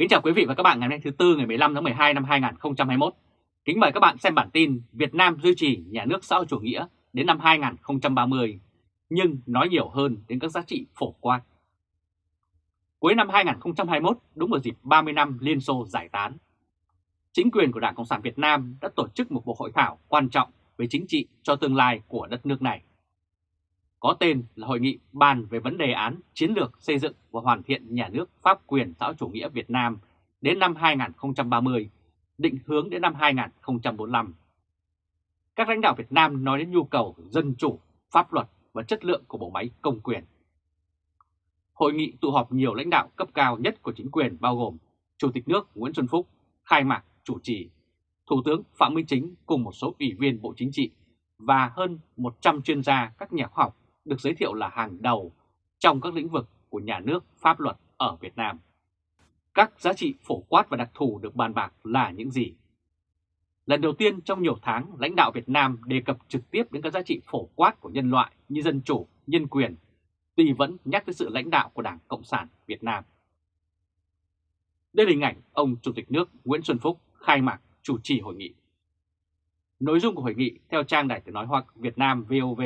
Kính chào quý vị và các bạn ngày hôm nay thứ Tư ngày 15 tháng 12 năm 2021. Kính mời các bạn xem bản tin Việt Nam duy trì nhà nước xã hội chủ nghĩa đến năm 2030, nhưng nói nhiều hơn đến các giá trị phổ quát. Cuối năm 2021, đúng vào dịp 30 năm Liên Xô giải tán, chính quyền của Đảng Cộng sản Việt Nam đã tổ chức một cuộc hội thảo quan trọng về chính trị cho tương lai của đất nước này. Có tên là Hội nghị bàn về vấn đề án chiến lược xây dựng và hoàn thiện nhà nước pháp quyền xã hội chủ nghĩa Việt Nam đến năm 2030, định hướng đến năm 2045. Các lãnh đạo Việt Nam nói đến nhu cầu dân chủ, pháp luật và chất lượng của bộ máy công quyền. Hội nghị tụ họp nhiều lãnh đạo cấp cao nhất của chính quyền bao gồm Chủ tịch nước Nguyễn Xuân Phúc, khai mạc chủ trì, Thủ tướng Phạm Minh Chính cùng một số ủy viên Bộ Chính trị và hơn 100 chuyên gia các nhà khoa học được giới thiệu là hàng đầu trong các lĩnh vực của nhà nước pháp luật ở Việt Nam. Các giá trị phổ quát và đặc thù được bàn bạc là những gì? Lần đầu tiên trong nhiều tháng, lãnh đạo Việt Nam đề cập trực tiếp đến các giá trị phổ quát của nhân loại như dân chủ, nhân quyền, tuy vẫn nhắc tới sự lãnh đạo của Đảng Cộng sản Việt Nam. Đây là hình ảnh ông Chủ tịch nước Nguyễn Xuân Phúc khai mạc chủ trì hội nghị. Nội dung của hội nghị theo trang Đài tiếng nói Hoa Việt Nam VOV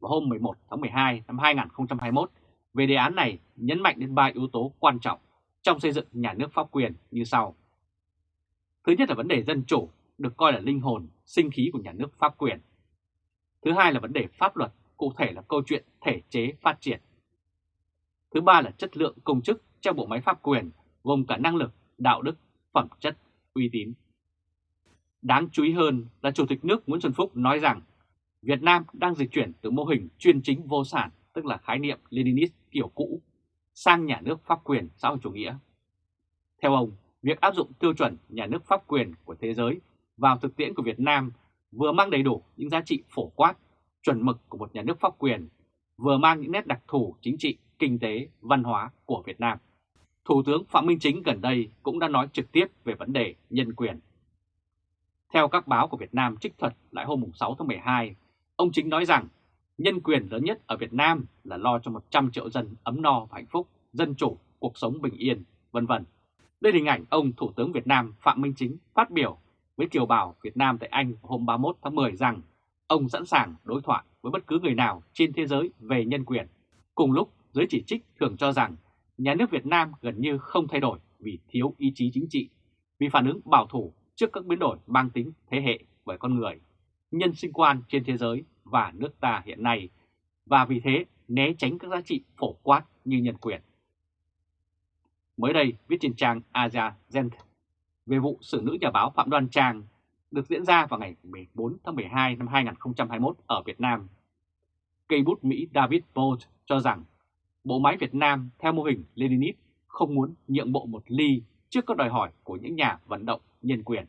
vào hôm 11 tháng 12 năm 2021 về đề án này nhấn mạnh đến ba yếu tố quan trọng trong xây dựng nhà nước pháp quyền như sau. Thứ nhất là vấn đề dân chủ, được coi là linh hồn, sinh khí của nhà nước pháp quyền. Thứ hai là vấn đề pháp luật, cụ thể là câu chuyện thể chế phát triển. Thứ ba là chất lượng công chức trong bộ máy pháp quyền, gồm cả năng lực, đạo đức, phẩm chất, uy tín. Đáng chú ý hơn là Chủ tịch nước Nguyễn Xuân Phúc nói rằng Việt Nam đang dịch chuyển từ mô hình chuyên chính vô sản, tức là khái niệm Leninist kiểu cũ, sang nhà nước pháp quyền xã hội chủ nghĩa. Theo ông, việc áp dụng tiêu chuẩn nhà nước pháp quyền của thế giới vào thực tiễn của Việt Nam vừa mang đầy đủ những giá trị phổ quát, chuẩn mực của một nhà nước pháp quyền, vừa mang những nét đặc thù chính trị, kinh tế, văn hóa của Việt Nam. Thủ tướng Phạm Minh Chính gần đây cũng đã nói trực tiếp về vấn đề nhân quyền. Theo các báo của Việt Nam trích thuật lại hôm 6 tháng 12, Ông Chính nói rằng nhân quyền lớn nhất ở Việt Nam là lo cho 100 triệu dân ấm no và hạnh phúc, dân chủ, cuộc sống bình yên, vân vân. Đây là hình ảnh ông Thủ tướng Việt Nam Phạm Minh Chính phát biểu với kiều bào Việt Nam tại Anh hôm 31 tháng 10 rằng ông sẵn sàng đối thoại với bất cứ người nào trên thế giới về nhân quyền. Cùng lúc, giới chỉ trích thường cho rằng nhà nước Việt Nam gần như không thay đổi vì thiếu ý chí chính trị, vì phản ứng bảo thủ trước các biến đổi mang tính thế hệ bởi con người, nhân sinh quan trên thế giới và nước ta hiện nay, và vì thế né tránh các giá trị phổ quát như nhân quyền. Mới đây, viết trên trang Asia Gent về vụ xử nữ nhà báo Phạm Đoan Trang được diễn ra vào ngày 14 tháng 12 năm 2021 ở Việt Nam. Cây bút Mỹ David Bolt cho rằng bộ máy Việt Nam theo mô hình Leninist không muốn nhượng bộ một ly trước các đòi hỏi của những nhà vận động nhân quyền.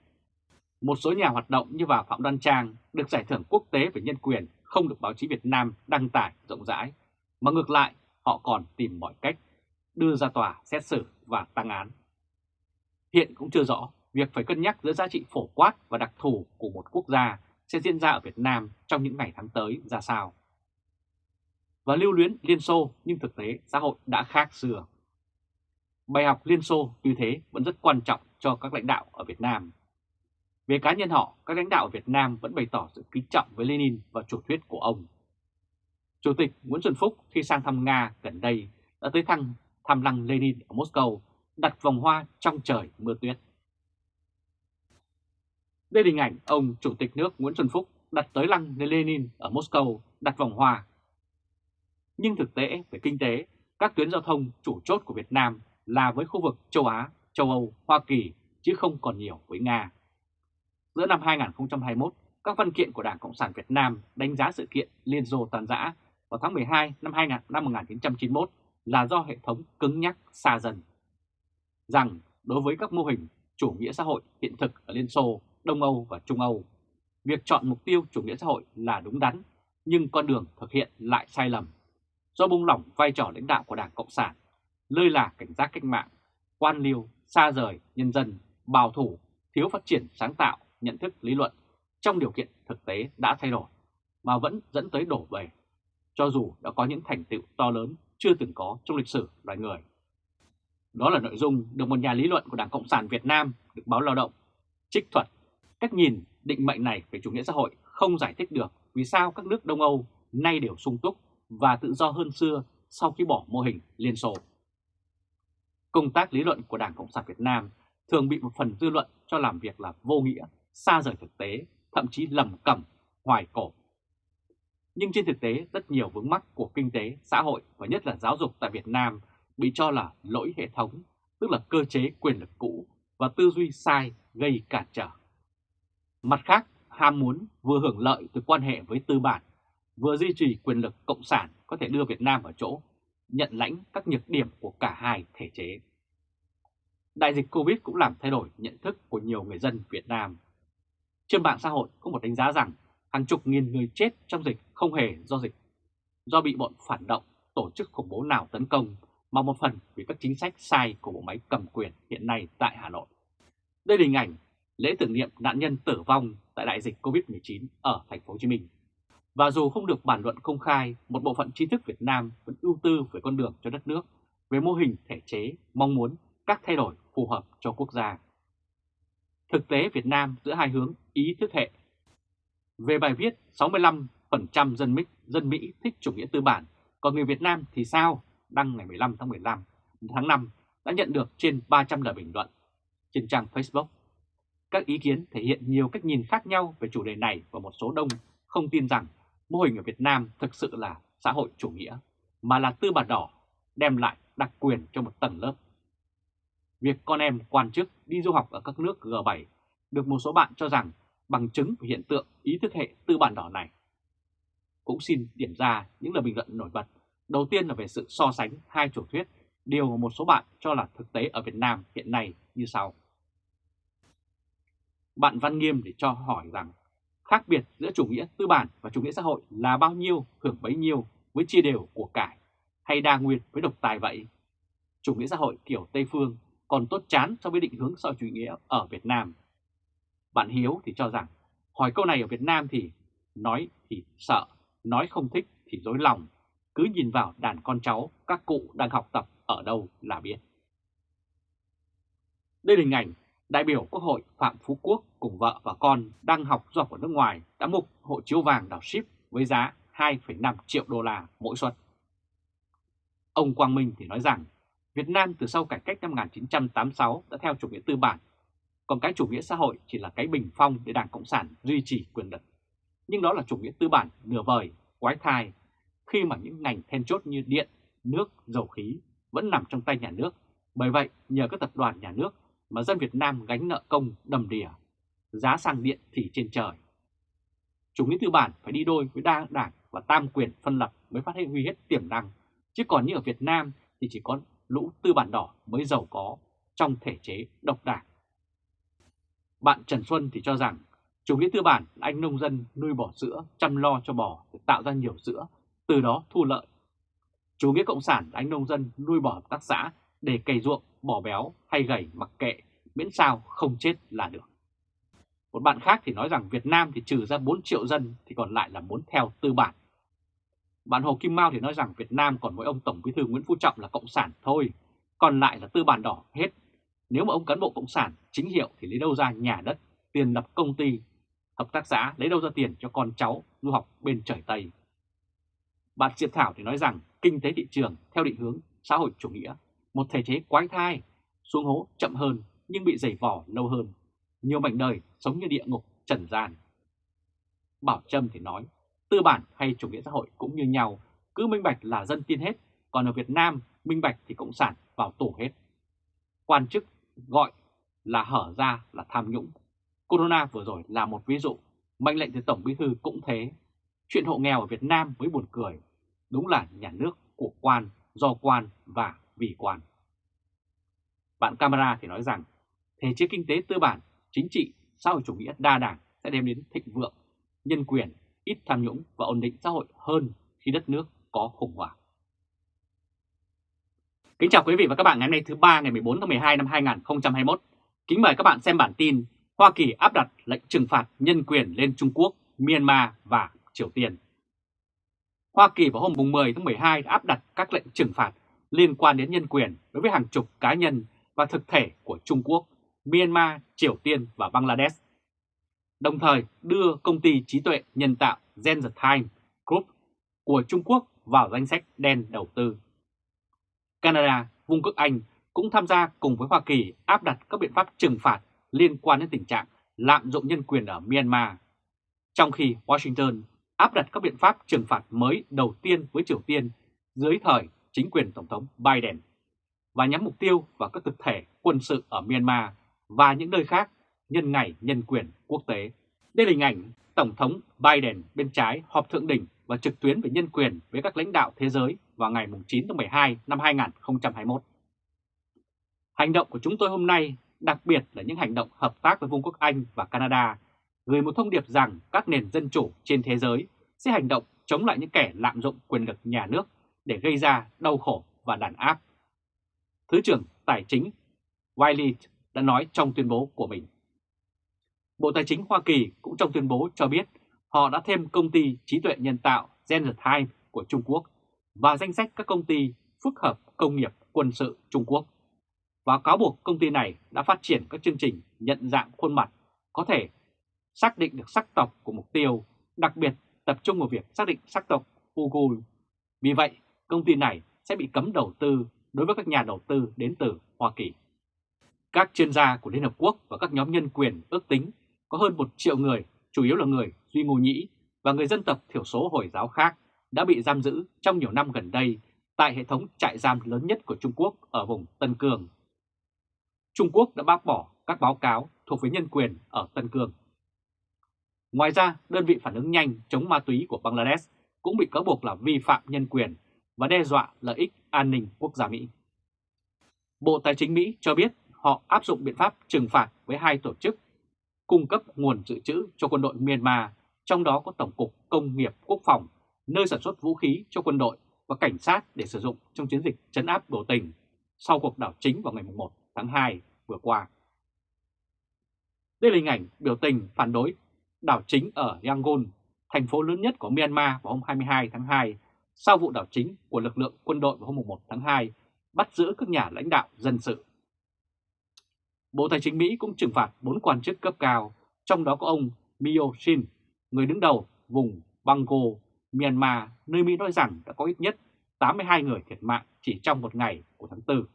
Một số nhà hoạt động như bà Phạm Đoan Trang được giải thưởng quốc tế về nhân quyền không được báo chí Việt Nam đăng tải rộng rãi, mà ngược lại họ còn tìm mọi cách đưa ra tòa xét xử và tăng án. Hiện cũng chưa rõ việc phải cân nhắc giữa giá trị phổ quát và đặc thù của một quốc gia sẽ diễn ra ở Việt Nam trong những ngày tháng tới ra sao. Và lưu luyến Liên Xô nhưng thực tế xã hội đã khác xưa. Bài học Liên Xô như thế vẫn rất quan trọng cho các lãnh đạo ở Việt Nam về cá nhân họ, các lãnh đạo Việt Nam vẫn bày tỏ sự kính trọng với Lenin và chủ thuyết của ông. Chủ tịch Nguyễn Xuân Phúc khi sang thăm Nga gần đây đã tới thăm thăm lăng Lenin ở Moscow, đặt vòng hoa trong trời mưa tuyết. Đây là hình ảnh ông Chủ tịch nước Nguyễn Xuân Phúc đặt tới lăng Lenin ở Moscow, đặt vòng hoa. Nhưng thực tế về kinh tế, các tuyến giao thông chủ chốt của Việt Nam là với khu vực châu Á, châu Âu, Hoa Kỳ chứ không còn nhiều với Nga. Giữa năm 2021, các văn kiện của Đảng Cộng sản Việt Nam đánh giá sự kiện Liên Xô tan rã vào tháng 12 năm 2000, năm 1991 là do hệ thống cứng nhắc xa dần. Rằng đối với các mô hình chủ nghĩa xã hội hiện thực ở Liên Xô, Đông Âu và Trung Âu, việc chọn mục tiêu chủ nghĩa xã hội là đúng đắn, nhưng con đường thực hiện lại sai lầm. Do buông lỏng vai trò lãnh đạo của Đảng Cộng sản, lơi là cảnh giác cách mạng, quan liêu, xa rời nhân dân, bảo thủ, thiếu phát triển sáng tạo nhận thức lý luận trong điều kiện thực tế đã thay đổi, mà vẫn dẫn tới đổ bể, cho dù đã có những thành tựu to lớn chưa từng có trong lịch sử loài người. Đó là nội dung được một nhà lý luận của Đảng Cộng sản Việt Nam được báo Lao động trích thuật. Cách nhìn định mệnh này về chủ nghĩa xã hội không giải thích được vì sao các nước Đông Âu nay đều sung túc và tự do hơn xưa sau khi bỏ mô hình Liên Xô. Công tác lý luận của Đảng Cộng sản Việt Nam thường bị một phần dư luận cho làm việc là vô nghĩa, xa rời thực tế, thậm chí lầm cầm, hoài cổ. Nhưng trên thực tế, rất nhiều vướng mắc của kinh tế, xã hội và nhất là giáo dục tại Việt Nam bị cho là lỗi hệ thống, tức là cơ chế quyền lực cũ và tư duy sai gây cản trở. Mặt khác, ham muốn vừa hưởng lợi từ quan hệ với tư bản, vừa duy trì quyền lực cộng sản có thể đưa Việt Nam ở chỗ nhận lãnh các nhược điểm của cả hai thể chế. Đại dịch Covid cũng làm thay đổi nhận thức của nhiều người dân Việt Nam. Trên mạng xã hội có một đánh giá rằng hàng chục nghìn người chết trong dịch không hề do dịch, do bị bọn phản động, tổ chức khủng bố nào tấn công, mà một phần vì các chính sách sai của bộ máy cầm quyền hiện nay tại Hà Nội. Đây là hình ảnh lễ tưởng niệm nạn nhân tử vong tại đại dịch Covid-19 ở thành phố Hồ Chí Minh. Và dù không được bàn luận công khai, một bộ phận trí thức Việt Nam vẫn ưu tư về con đường cho đất nước, về mô hình thể chế, mong muốn các thay đổi phù hợp cho quốc gia. Thực tế Việt Nam giữa hai hướng ý thức hệ. Về bài viết 65% dân Mỹ, dân Mỹ thích chủ nghĩa tư bản, còn người Việt Nam thì sao? Đăng ngày 15 tháng 15 tháng 5 đã nhận được trên 300 lời bình luận trên trang Facebook. Các ý kiến thể hiện nhiều cách nhìn khác nhau về chủ đề này và một số đông không tin rằng mô hình ở Việt Nam thực sự là xã hội chủ nghĩa, mà là tư bản đỏ đem lại đặc quyền cho một tầng lớp. Việc con em quan chức đi du học ở các nước G7 được một số bạn cho rằng bằng chứng của hiện tượng ý thức hệ tư bản đỏ này. Cũng xin điểm ra những lời bình luận nổi bật. Đầu tiên là về sự so sánh hai chủ thuyết, điều mà một số bạn cho là thực tế ở Việt Nam hiện nay như sau. Bạn Văn Nghiêm để cho hỏi rằng khác biệt giữa chủ nghĩa tư bản và chủ nghĩa xã hội là bao nhiêu hưởng bấy nhiêu với chia đều của cải hay đa nguyên với độc tài vậy? Chủ nghĩa xã hội kiểu Tây Phương còn tốt chán so với định hướng sau chủ nghĩa ở Việt Nam. Bạn Hiếu thì cho rằng hỏi câu này ở Việt Nam thì nói thì sợ, nói không thích thì dối lòng, cứ nhìn vào đàn con cháu các cụ đang học tập ở đâu là biết. Đây là hình ảnh đại biểu Quốc hội Phạm Phú Quốc cùng vợ và con đang học du học ở nước ngoài đã mục hộ chiếu vàng đảo ship với giá 2,5 triệu đô la mỗi suất. Ông Quang Minh thì nói rằng Việt Nam từ sau cải cách năm 1986 đã theo chủ nghĩa tư bản, còn cái chủ nghĩa xã hội chỉ là cái bình phong để Đảng Cộng sản duy trì quyền lực. Nhưng đó là chủ nghĩa tư bản nửa vời, quái thai, khi mà những ngành then chốt như điện, nước, dầu khí vẫn nằm trong tay nhà nước. Bởi vậy, nhờ các tập đoàn nhà nước mà dân Việt Nam gánh nợ công đầm đìa, giá xăng điện thì trên trời. Chủ nghĩa tư bản phải đi đôi với đa đảng và tam quyền phân lập mới phát huy hết tiềm năng, chứ còn như ở Việt Nam thì chỉ có lũ tư bản đỏ mới giàu có trong thể chế độc đảng. Bạn Trần Xuân thì cho rằng chủ nghĩa tư bản là anh nông dân nuôi bò sữa, chăm lo cho bò để tạo ra nhiều sữa, từ đó thu lợi. Chủ nghĩa cộng sản là anh nông dân nuôi bò hợp tác xã để cày ruộng, bò béo hay gầy mặc kệ, miễn sao không chết là được. Một bạn khác thì nói rằng Việt Nam thì trừ ra 4 triệu dân thì còn lại là muốn theo tư bản. Bạn Hồ Kim Mao thì nói rằng Việt Nam còn mỗi ông Tổng Bí thư Nguyễn Phú Trọng là Cộng sản thôi, còn lại là tư bản đỏ hết. Nếu mà ông cán bộ Cộng sản chính hiệu thì lấy đâu ra nhà đất, tiền lập công ty, hợp tác xã lấy đâu ra tiền cho con cháu du học bên trời Tây. Bạn Diệp Thảo thì nói rằng kinh tế thị trường theo định hướng xã hội chủ nghĩa, một thể chế quái thai, xuống hố chậm hơn nhưng bị dày vò lâu hơn. Nhiều mảnh đời sống như địa ngục trần gian. Bảo Trâm thì nói tư bản hay chủ nghĩa xã hội cũng như nhau, cứ minh bạch là dân tin hết, còn ở Việt Nam minh bạch thì cộng sản vào tù hết. Quan chức gọi là hở ra là tham nhũng. Corona vừa rồi là một ví dụ, mệnh lệnh từ Tổng Bí Thư cũng thế. Chuyện hộ nghèo ở Việt Nam mới buồn cười, đúng là nhà nước của quan, do quan và vì quan. Bạn camera thì nói rằng thể chế kinh tế tư bản, chính trị, xã hội chủ nghĩa đa đảng sẽ đem đến thịnh vượng, nhân quyền ít tham nhũng và ổn định xã hội hơn khi đất nước có khủng hoảng. Kính chào quý vị và các bạn ngày hôm nay thứ ba ngày 14 tháng 12 năm 2021. Kính mời các bạn xem bản tin Hoa Kỳ áp đặt lệnh trừng phạt nhân quyền lên Trung Quốc, Myanmar và Triều Tiên. Hoa Kỳ vào hôm 10 tháng 12 đã áp đặt các lệnh trừng phạt liên quan đến nhân quyền đối với hàng chục cá nhân và thực thể của Trung Quốc, Myanmar, Triều Tiên và Bangladesh. Đồng thời đưa công ty trí tuệ nhân tạo Gen Time Group của Trung Quốc vào danh sách đen đầu tư. Canada, Vương quốc Anh cũng tham gia cùng với Hoa Kỳ áp đặt các biện pháp trừng phạt liên quan đến tình trạng lạm dụng nhân quyền ở Myanmar, trong khi Washington áp đặt các biện pháp trừng phạt mới đầu tiên với Triều Tiên dưới thời chính quyền Tổng thống Biden và nhắm mục tiêu vào các thực thể quân sự ở Myanmar và những nơi khác nhân ngày nhân quyền quốc tế. Đây là hình ảnh Tổng thống Biden bên trái họp thượng đỉnh và trực tuyến về nhân quyền với các lãnh đạo thế giới vào ngày 9 tháng 12 năm 2021. Hành động của chúng tôi hôm nay, đặc biệt là những hành động hợp tác với Vương quốc Anh và Canada, gửi một thông điệp rằng các nền dân chủ trên thế giới sẽ hành động chống lại những kẻ lạm dụng quyền lực nhà nước để gây ra đau khổ và đàn áp. Thứ trưởng Tài chính Wiley đã nói trong tuyên bố của mình. Bộ Tài chính Hoa Kỳ cũng trong tuyên bố cho biết họ đã thêm công ty trí tuệ nhân tạo Time của Trung Quốc và danh sách các công ty phức hợp công nghiệp quân sự Trung Quốc và cáo buộc công ty này đã phát triển các chương trình nhận dạng khuôn mặt có thể xác định được sắc tộc của mục tiêu, đặc biệt tập trung vào việc xác định sắc tộc Uyghur. Vì vậy, công ty này sẽ bị cấm đầu tư đối với các nhà đầu tư đến từ Hoa Kỳ. Các chuyên gia của Liên Hợp Quốc và các nhóm nhân quyền ước tính có hơn một triệu người, chủ yếu là người Duy Ngô Nhĩ và người dân tộc thiểu số Hồi giáo khác đã bị giam giữ trong nhiều năm gần đây tại hệ thống trại giam lớn nhất của Trung Quốc ở vùng Tân Cương. Trung Quốc đã bác bỏ các báo cáo thuộc về nhân quyền ở Tân Cương. Ngoài ra, đơn vị phản ứng nhanh chống ma túy của Bangladesh cũng bị cáo buộc là vi phạm nhân quyền và đe dọa lợi ích an ninh quốc gia Mỹ. Bộ Tài chính Mỹ cho biết họ áp dụng biện pháp trừng phạt với hai tổ chức cung cấp nguồn dự trữ cho quân đội Myanmar, trong đó có Tổng cục Công nghiệp Quốc phòng, nơi sản xuất vũ khí cho quân đội và cảnh sát để sử dụng trong chiến dịch chấn áp biểu tình sau cuộc đảo chính vào ngày 1 tháng 2 vừa qua. Đây là hình ảnh biểu tình phản đối đảo chính ở Yangon, thành phố lớn nhất của Myanmar vào hôm 22 tháng 2, sau vụ đảo chính của lực lượng quân đội vào hôm 1 tháng 2, bắt giữ các nhà lãnh đạo dân sự. Bộ Tài chính Mỹ cũng trừng phạt 4 quan chức cấp cao, trong đó có ông Myoshin, người đứng đầu vùng Bango, Myanmar, nơi Mỹ nói rằng đã có ít nhất 82 người thiệt mạng chỉ trong một ngày của tháng 4.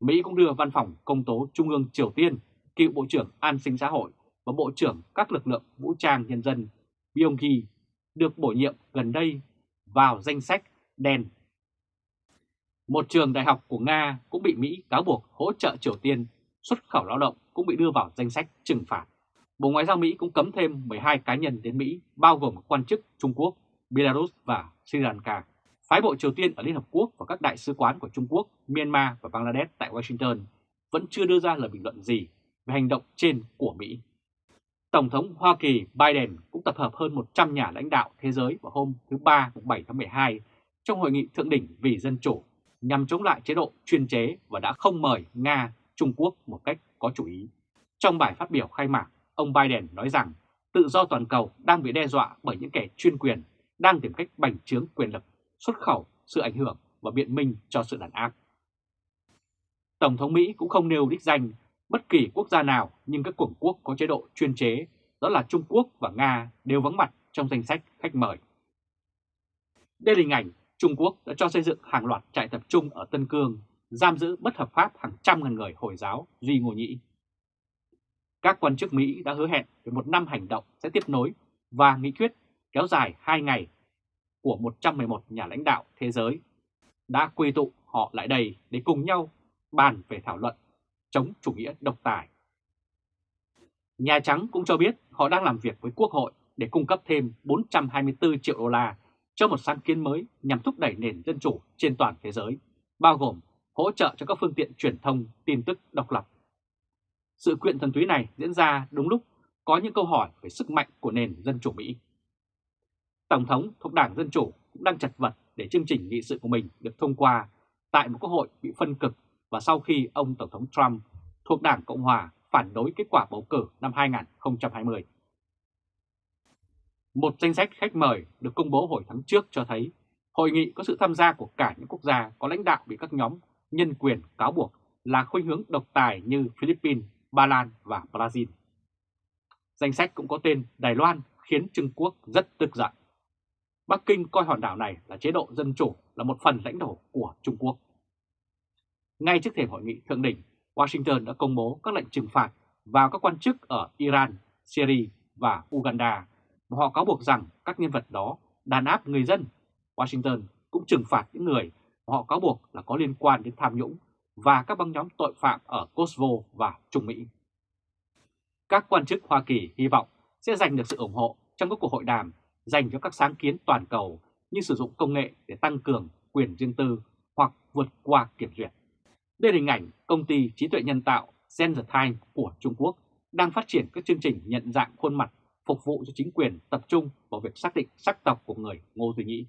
Mỹ cũng đưa Văn phòng Công tố Trung ương Triều Tiên, cựu Bộ trưởng An sinh xã hội và Bộ trưởng các lực lượng vũ trang nhân dân Byung Gi được bổ nhiệm gần đây vào danh sách đen. Một trường đại học của Nga cũng bị Mỹ cáo buộc hỗ trợ Triều Tiên xuất khẩu lao động cũng bị đưa vào danh sách trừng phạt. Bộ Ngoại giao Mỹ cũng cấm thêm 12 cá nhân đến Mỹ, bao gồm quan chức Trung Quốc, Belarus và Sri Lanka. Phái bộ Triều Tiên ở Liên Hợp Quốc và các đại sứ quán của Trung Quốc, Myanmar và Bangladesh tại Washington vẫn chưa đưa ra lời bình luận gì về hành động trên của Mỹ. Tổng thống Hoa Kỳ Biden cũng tập hợp hơn 100 nhà lãnh đạo thế giới vào hôm thứ Ba 7 tháng 12 trong hội nghị thượng đỉnh vì dân chủ nhằm chống lại chế độ chuyên chế và đã không mời Nga, Trung Quốc một cách có chủ ý. Trong bài phát biểu khai mạc, ông Biden nói rằng tự do toàn cầu đang bị đe dọa bởi những kẻ chuyên quyền đang tìm cách bành trướng quyền lực, xuất khẩu sự ảnh hưởng và biện minh cho sự đàn áp. Tổng thống Mỹ cũng không nêu đích danh bất kỳ quốc gia nào nhưng các cường quốc có chế độ chuyên chế, đó là Trung Quốc và Nga đều vắng mặt trong danh sách khách mời. Đây là hình ảnh Trung Quốc đã cho xây dựng hàng loạt trại tập trung ở Tân Cương, giam giữ bất hợp pháp hàng trăm ngàn người Hồi giáo Duy Ngô Nhĩ. Các quan chức Mỹ đã hứa hẹn về một năm hành động sẽ tiếp nối và nghị quyết kéo dài 2 ngày của 111 nhà lãnh đạo thế giới đã quy tụ họ lại đây để cùng nhau bàn về thảo luận chống chủ nghĩa độc tài. Nhà Trắng cũng cho biết họ đang làm việc với Quốc hội để cung cấp thêm 424 triệu đô la cho một sáng kiến mới nhằm thúc đẩy nền dân chủ trên toàn thế giới, bao gồm hỗ trợ cho các phương tiện truyền thông tin tức độc lập. Sự kiện thần túy này diễn ra đúng lúc có những câu hỏi về sức mạnh của nền dân chủ Mỹ. Tổng thống thuộc Đảng Dân Chủ cũng đang chật vật để chương trình nghị sự của mình được thông qua tại một quốc hội bị phân cực và sau khi ông Tổng thống Trump thuộc Đảng Cộng Hòa phản đối kết quả bầu cử năm 2020. Một danh sách khách mời được công bố hồi tháng trước cho thấy Hội nghị có sự tham gia của cả những quốc gia có lãnh đạo bị các nhóm nhân quyền cáo buộc là khuynh hướng độc tài như Philippines, Ba Lan và Brazil. Danh sách cũng có tên Đài Loan khiến Trung Quốc rất tức giận. Bắc Kinh coi hòn đảo này là chế độ dân chủ là một phần lãnh thổ của Trung Quốc. Ngay trước thềm hội nghị thượng đỉnh, Washington đã công bố các lệnh trừng phạt vào các quan chức ở Iran, Syria và Uganda và họ cáo buộc rằng các nhân vật đó đàn áp người dân. Washington cũng trừng phạt những người mà họ cáo buộc là có liên quan đến tham nhũng và các băng nhóm tội phạm ở Kosovo và Trung Mỹ. Các quan chức Hoa Kỳ hy vọng sẽ giành được sự ủng hộ trong các cuộc hội đàm dành cho các sáng kiến toàn cầu như sử dụng công nghệ để tăng cường quyền riêng tư hoặc vượt qua kiểm duyệt. Đây là hình ảnh công ty trí tuệ nhân tạo ZenTime của Trung Quốc đang phát triển các chương trình nhận dạng khuôn mặt phục vụ cho chính quyền tập trung vào việc xác định sắc tộc của người Ngô Duy Nhĩ.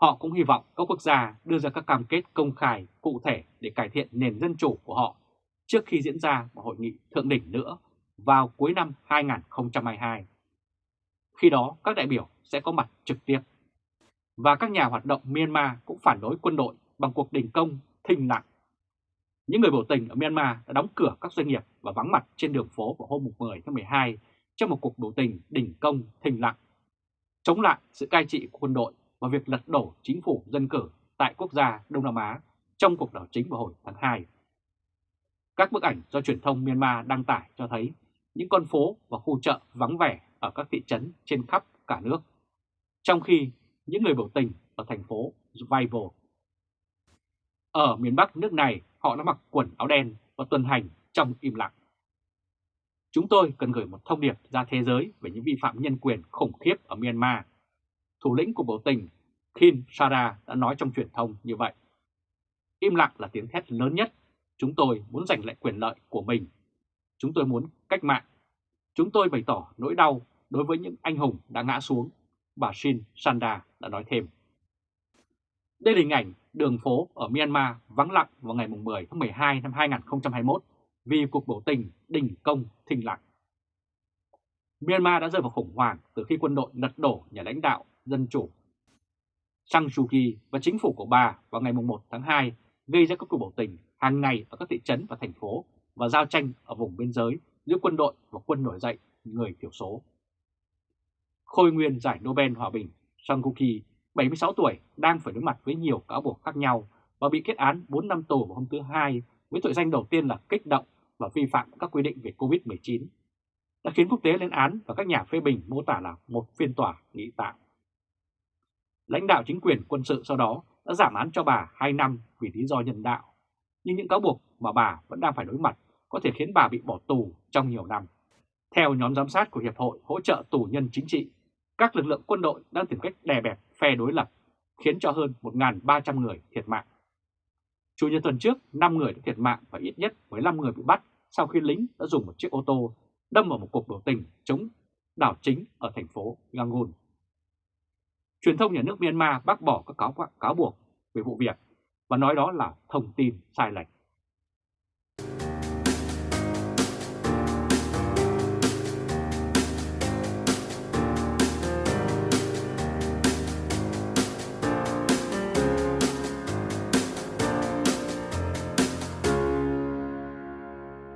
Họ cũng hy vọng các quốc gia đưa ra các cam kết công khai, cụ thể để cải thiện nền dân chủ của họ trước khi diễn ra một hội nghị thượng đỉnh nữa vào cuối năm 2022. Khi đó, các đại biểu sẽ có mặt trực tiếp. Và các nhà hoạt động Myanmar cũng phản đối quân đội bằng cuộc đình công, thinh lặng. Những người biểu tình ở Myanmar đã đóng cửa các doanh nghiệp và vắng mặt trên đường phố vào hôm 10 tháng 12 trong một cuộc biểu tình đình công thình lặng, chống lại sự cai trị của quân đội và việc lật đổ chính phủ dân cử tại quốc gia Đông Nam Á trong cuộc đảo chính vào hồi tháng 2. Các bức ảnh do truyền thông Myanmar đăng tải cho thấy những con phố và khu chợ vắng vẻ ở các thị trấn trên khắp cả nước, trong khi những người biểu tình ở thành phố Vival. Ở miền Bắc nước này, họ đã mặc quần áo đen và tuần hành trong im lặng. Chúng tôi cần gửi một thông điệp ra thế giới về những vi phạm nhân quyền khủng khiếp ở Myanmar. Thủ lĩnh của biểu tình Kim Sara đã nói trong truyền thông như vậy. Im lặng là tiếng thét lớn nhất. Chúng tôi muốn giành lại quyền lợi của mình. Chúng tôi muốn cách mạng. Chúng tôi bày tỏ nỗi đau đối với những anh hùng đã ngã xuống, bà Shin Sanda đã nói thêm. Đây là hình ảnh đường phố ở Myanmar vắng lặng vào ngày 10 tháng 12 năm 2021 vì cuộc biểu tình đình công thình lặng. Myanmar đã rơi vào khủng hoảng từ khi quân đội lật đổ nhà lãnh đạo dân chủ Sang Suu Kyi và chính phủ của bà vào ngày 1 tháng 2 gây ra các cuộc biểu tình hàng ngày ở các thị trấn và thành phố và giao tranh ở vùng biên giới giữa quân đội và quân nổi dậy người thiểu số. Khôi nguyên giải Nobel Hòa bình Sang Suu Kyi, 76 tuổi, đang phải đối mặt với nhiều cáo buộc khác nhau và bị kết án 4 năm tù vào hôm thứ Hai với tội danh đầu tiên là kích động và vi phạm các quy định về COVID-19, đã khiến quốc tế lên án và các nhà phê bình mô tả là một phiên tòa nghị tạm. Lãnh đạo chính quyền quân sự sau đó đã giảm án cho bà 2 năm vì lý do nhân đạo, nhưng những cáo buộc mà bà vẫn đang phải đối mặt có thể khiến bà bị bỏ tù trong nhiều năm. Theo nhóm giám sát của Hiệp hội hỗ trợ tù nhân chính trị, các lực lượng quân đội đang tìm cách đè bẹp phe đối lập, khiến cho hơn 1.300 người thiệt mạng. Chủ nhật tuần trước, 5 người đã thiệt mạng và ít nhất 15 người bị bắt sau khi lính đã dùng một chiếc ô tô đâm vào một cuộc biểu tình chống đảo chính ở thành phố Yangon. Truyền thông nhà nước Myanmar bác bỏ các cáo, cáo buộc về vụ việc và nói đó là thông tin sai lệch.